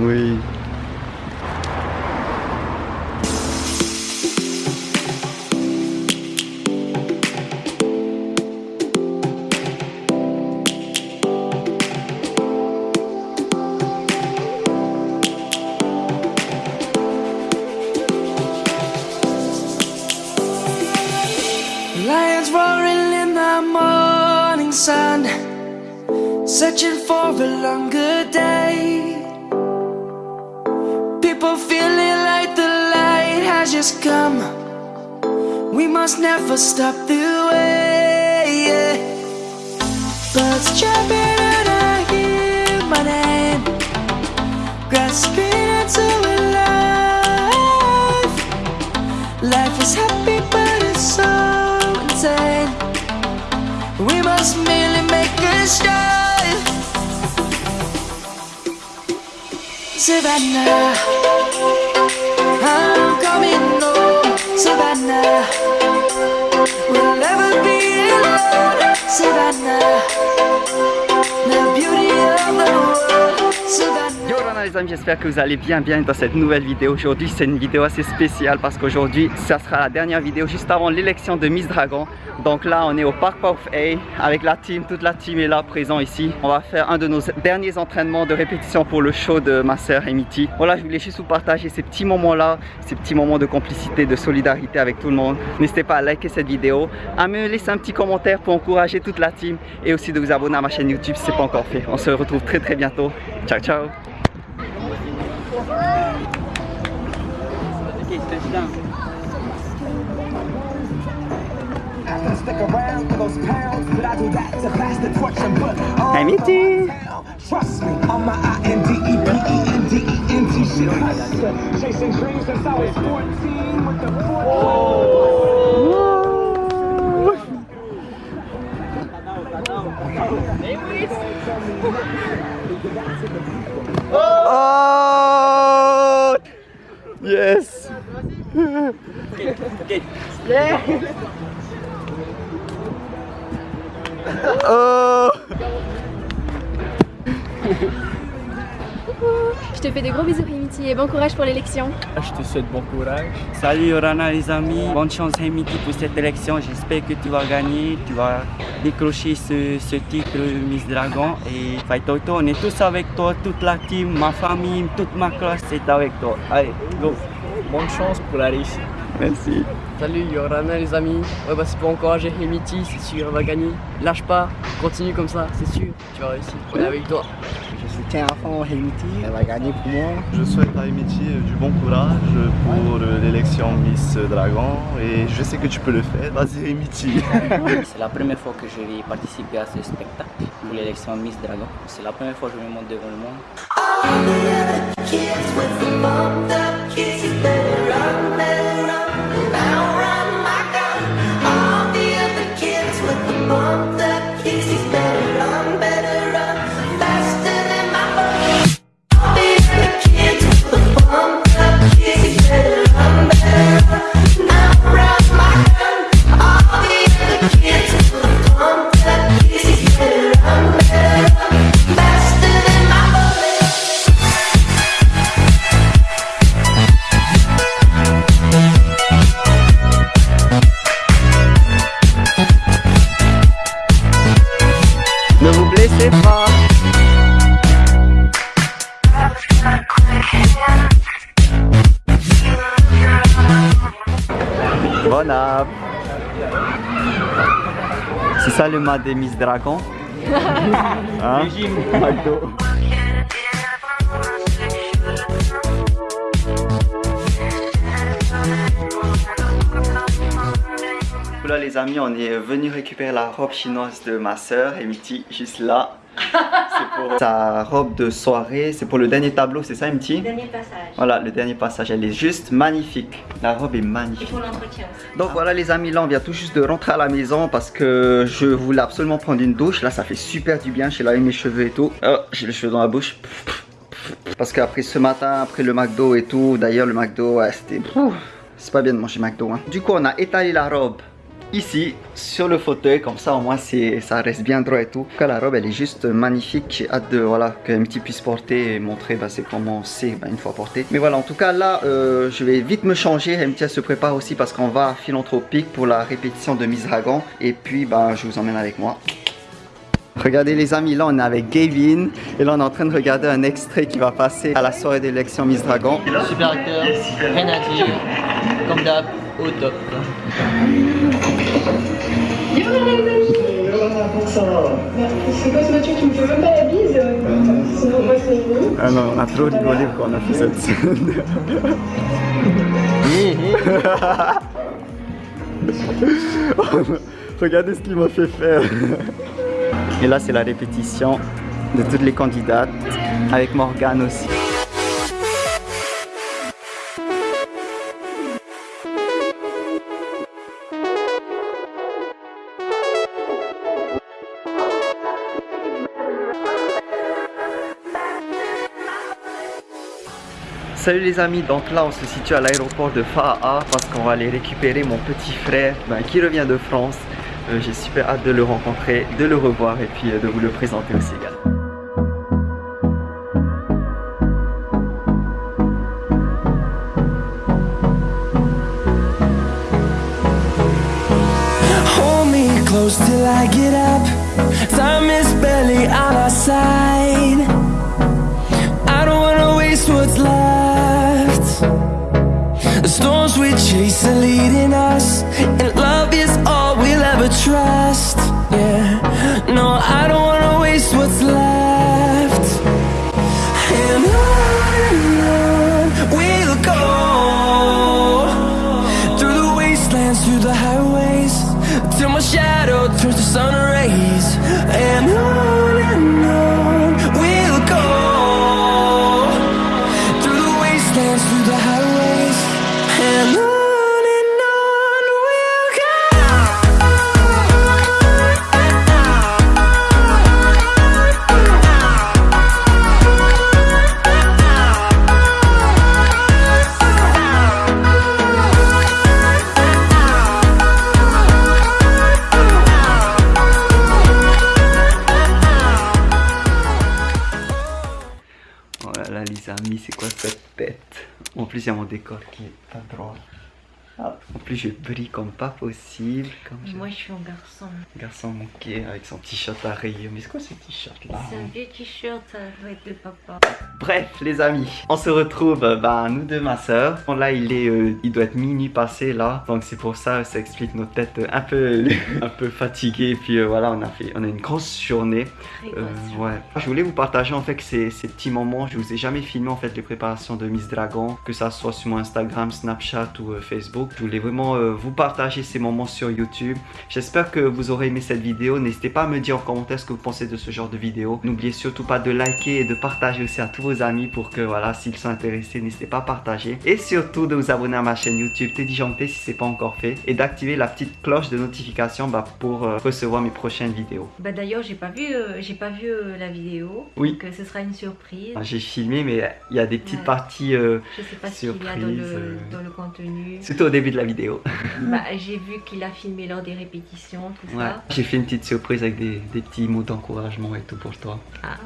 Oui. Lions Feeling like the light has just come. We must never stop the way. Birds chirping and I hear my name, grasping into a life. Life is happy, but it's so insane. We must merely make a start. Savannah, I'm coming home. Savannah, we'll never be alone. Savannah, Rana les amis, j'espère que vous allez bien bien dans cette nouvelle vidéo. Aujourd'hui c'est une vidéo assez spéciale parce qu'aujourd'hui ça sera la dernière vidéo juste avant l'élection de Miss Dragon. Donc là on est au Park of A avec la team, toute la team est là présent ici. On va faire un de nos derniers entraînements de répétition pour le show de ma sœur Emity. Voilà je voulais juste vous partager ces petits moments là, ces petits moments de complicité, de solidarité avec tout le monde. N'hésitez pas à liker cette vidéo, à me laisser un petit commentaire pour encourager toute la team et aussi de vous abonner à ma chaîne YouTube si ce n'est pas encore fait. On se retrouve très très bientôt. Ciao ciao Stick around for those pounds, but I do that to pass the torch and put all Hey, Mitty. Trust me, on my I-N-D-E-P-E-N-D-E-N-T shit. Chasing dreams since I was 14 with the 14. Oh Je te fais de gros bisous Rimiti et bon courage pour l'élection. Je te souhaite bon courage. Salut Yorana les amis, bonne chance Hemiti pour cette élection, j'espère que tu vas gagner, tu vas décrocher ce, ce titre Miss Dragon et Faitoto, on est tous avec toi, toute la team, ma famille, toute ma classe est avec toi. Allez, go Bonne chance pour la réussite. Merci Salut Yorana les amis. Ouais bah c'est pour encourager Hemiti, c'est sûr elle va gagner. Lâche pas, continue comme ça, c'est sûr, tu vas réussir. On est avec toi. Je soutiens à fond Haiti, elle va gagner pour moi. Je souhaite à Emity du bon courage pour l'élection Miss Dragon et je sais que tu peux le faire. Vas-y Emity C'est la première fois que je vais participer à ce spectacle pour l'élection Miss Dragon. C'est la première fois que je me montre devant le monde. C'est ça le mat des Miss Dragon hein? McDo. Là les amis, on est venu récupérer la robe chinoise de ma soeur, Emity, juste là. C'est pour sa robe de soirée, c'est pour le dernier tableau, c'est ça Emity Dernier passage. Voilà, le dernier passage, elle est juste magnifique. La robe est Et magnifique. pour l'entretien. Donc voilà les amis, là on vient tout juste de rentrer à la maison parce que je voulais absolument prendre une douche. Là ça fait super du bien, j'ai lavé mes cheveux et tout. Oh, j'ai les cheveux dans la bouche. Parce qu'après ce matin, après le McDo et tout, d'ailleurs le McDo, ouais, c'était... C'est pas bien de manger McDo. Hein. Du coup on a étalé la robe ici sur le fauteuil comme ça au moins ça reste bien droit et tout. En tout cas, la robe elle est juste magnifique. J'ai hâte de voilà que petit puisse porter et montrer bah, c'est comment c'est bah, une fois porté. Mais voilà en tout cas là euh, je vais vite me changer. MT se prépare aussi parce qu'on va à Philanthropique pour la répétition de Miss Dragon et puis bah, je vous emmène avec moi. Regardez les amis, là on est avec Gavin et là on est en train de regarder un extrait qui va passer à la soirée d'élection Miss Dragon. Super acteur, rien à dire, comme d'hab, au top. C'est quoi ce Mathieu Tu me fais même pas la bise Sinon moi c'est fini. Ah non, on a trop rigolé quand on a fait cette scène. Regardez ce qu'il m'a fait faire. Et là, c'est la répétition de toutes les candidates, avec Morgane aussi. Salut les amis, donc là on se situe à l'aéroport de Fa'a parce qu'on va aller récupérer mon petit frère ben, qui revient de France. Euh, J'ai super hâte de le rencontrer, de le revoir et puis euh, de vous le présenter aussi également. Close till. I don't wanna waste what's left. Storms we chase are leading us, and love is all we'll ever trust. Yeah, no, I don't wanna waste what's left. And on we'll go through the wastelands, through the highways, till my shadow turns to sun tête En plus il y a Ah, En plus je brille comme pas possible. Comme je- Moi, je suis un garçon. Garçon manqué avec son t-shirt à rayures. Mais c'est quoi ce t-shirt là C'est un vieux t-shirt, de papa. Bref, les amis, on se retrouve, euh, bah, nous deux, ma soeur. Bon, là, il est, euh, il doit être minuit passé là, donc c'est pour ça, ça explique nos têtes euh, un peu, un peu fatiguées. Et puis euh, voilà, on a fait, on a une grosse journée. Très Euh, grosse. ouais. Je voulais vous partager en fait que ces, ces petits moments. Je vous ai jamais filmé en fait les préparations de Miss Dragon, que ça soit sur mon Instagram, Snapchat ou Facebook. Je voulais vraiment euh, vous partager ces moments sur YouTube. J'espère que vous aurez aimé cette vidéo. N'hésitez pas à me dire en commentaire ce que vous pensez de ce genre de vidéo. N'oubliez surtout pas de liker et de partager aussi à tous vos amis pour que voilà, s'ils sont intéressés, n'hésitez pas à partager. Et surtout de vous abonner à ma chaîne YouTube Teddy Janté si c'est pas encore fait et d'activer la petite cloche de notification bah, pour euh, recevoir mes prochaines vidéos. Bah d'ailleurs, j'ai pas vu, euh, j'ai pas vu la vidéo. Oui. Donc ce sera une surprise. Ah, J'ai filmé, mais il y a des petites Ouais. parties, Je sais pas ce qu'il y a dans le, dans le contenu. surtout au début de la vidéo. Bah, j'ai vu qu'il a filmé lors des répétitions, tout Ouais. ça. J'ai fait une petite surprise avec des, des petits mots d'encouragement et tout pour toi. Ah.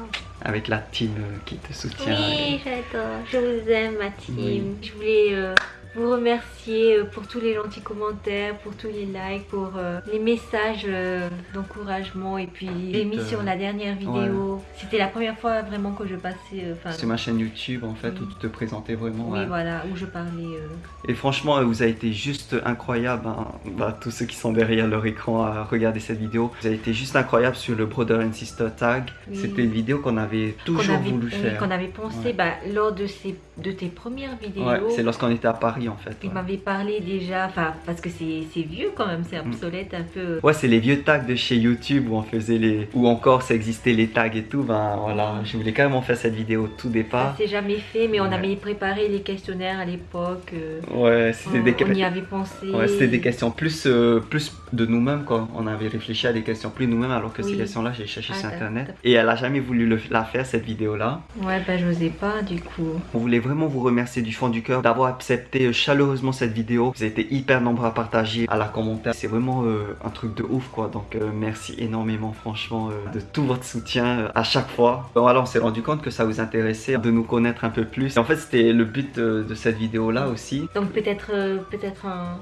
Avec la team euh, qui te soutient. Oui, j'adore. Je vous aime, ma team. Oui. Je voulais euh, vous remercier euh, pour tous les gentils commentaires, pour tous les likes, pour euh, les messages euh, d'encouragement et puis j'ai mis sur la dernière vidéo. C'était la première fois vraiment que je passais. C'est ma chaîne YouTube en fait Oui. où tu te présentais vraiment. oui, voilà, où je parlais. Et franchement, vous avez été juste incroyable. hein. Bah, tous ceux qui sont derrière leur écran à regarder cette vidéo, vous avez été juste incroyable sur le Brother and Sister Tag. Oui. C'était une vidéo qu'on avait toujours avait, voulu oui, faire. qu'on avait pensé Ouais. bah, lors de, ces, de tes premières vidéos. Ouais, c'est lorsqu'on était à Paris en fait. Il ouais. m'avait parlé déjà, enfin parce que c'est c'est vieux quand même, c'est obsolète un peu. Ouais, c'est les vieux tags de chez YouTube où on faisait les. Ou encore ça existait les tags et tout. Ben voilà, je voulais carrément faire cette vidéo au tout départ. s'est jamais fait, mais on Ouais. avait préparé les questionnaires à l'époque. euh, Ouais, c'était des on y avait pensé. Ouais, c'était des questions plus, euh, plus de nous-mêmes quoi. On avait réfléchi à des questions plus nous-mêmes alors que ces questions-là j'ai cherché Ah, sur internet. Et elle a jamais voulu le- la faire cette vidéo là. Ouais, bah j'osais pas du coup. On voulait vraiment vous remercier du fond du cœur d'avoir accepté chaleureusement cette vidéo. Vous avez été hyper nombreux à partager, à la commenter. C'est vraiment euh, un truc de ouf quoi. Donc euh, merci énormément franchement euh, de tout votre soutien à chaque fois. Bon alors on s'est rendu compte que ça vous intéressait de nous connaître un peu plus. En fait c'était le but de cette vidéo là aussi. Donc peut-être peut-être un,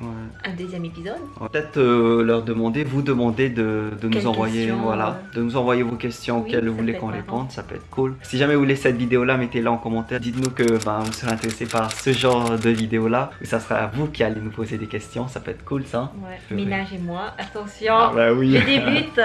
Ouais. un deuxième épisode. Peut-être euh, leur demander, vous demander de, de nous envoyer, voilà, euh, de nous envoyer vos questions oui, auxquelles vous voulez qu'on réponde, ça peut être cool. Si jamais vous voulez cette vidéo là, mettez-la en commentaire. Dites-nous que ben, vous serez intéressé par ce genre de vidéo là, où ça sera vous qui allez nous poser des questions, ça peut être cool ça. Ouais. Ménage et moi, attention. Ah bah oui. Je débute.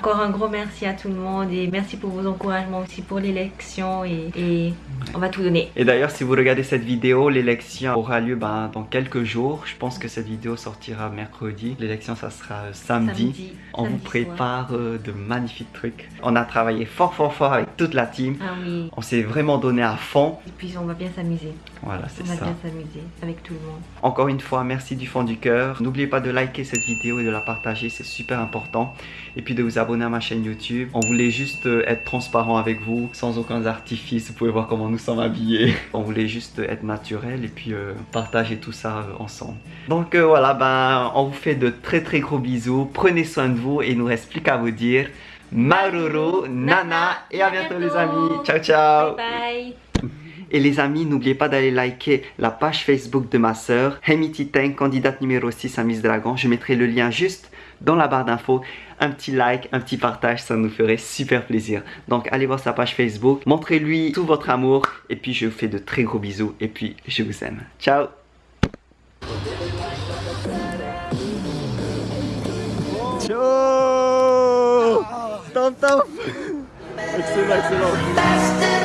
Encore un gros merci à tout le monde et merci pour vos encouragements aussi pour l'élection et, et on va tout donner. Et d'ailleurs, si vous regardez cette vidéo, l'élection aura lieu ben, dans quelques jours. Je pense que cette vidéo sortira mercredi. L'élection, ça sera euh, samedi. Samedi, On vous samedi prépare euh, de magnifiques trucs. On a travaillé fort fort fort avec toute la team. Ah oui. On s'est vraiment donné à fond. Et puis on va bien s'amuser. Voilà, On c'est va ça. bien s'amuser avec tout le monde. Encore une fois, merci du fond du cœur. N'oubliez pas de liker cette vidéo et de la partager, c'est super important. Et puis de vous abonner à ma chaîne YouTube. On voulait juste euh, être transparent avec vous, sans aucun artifice. Vous pouvez voir comment nous sommes habillés. On voulait juste être naturel et puis euh, partager tout ça euh, ensemble. Donc euh, voilà, ben, on vous fait de très très gros bisous. Prenez soin de vous et il nous reste plus qu'à vous dire Maruru, Nana et à bientôt les amis. Ciao ciao. Bye. Et les amis, n'oubliez pas d'aller liker la page Facebook de ma sœur, Hemiti Teng, candidate numéro 6 à Miss Dragon. Je mettrai le lien juste dans la barre d'infos. Un petit like, un petit partage, ça nous ferait super plaisir. Donc allez voir sa page Facebook, montrez-lui tout votre amour. Et puis je vous fais de très gros bisous. Et puis je vous aime. Ciao Ciao Excellent, excellent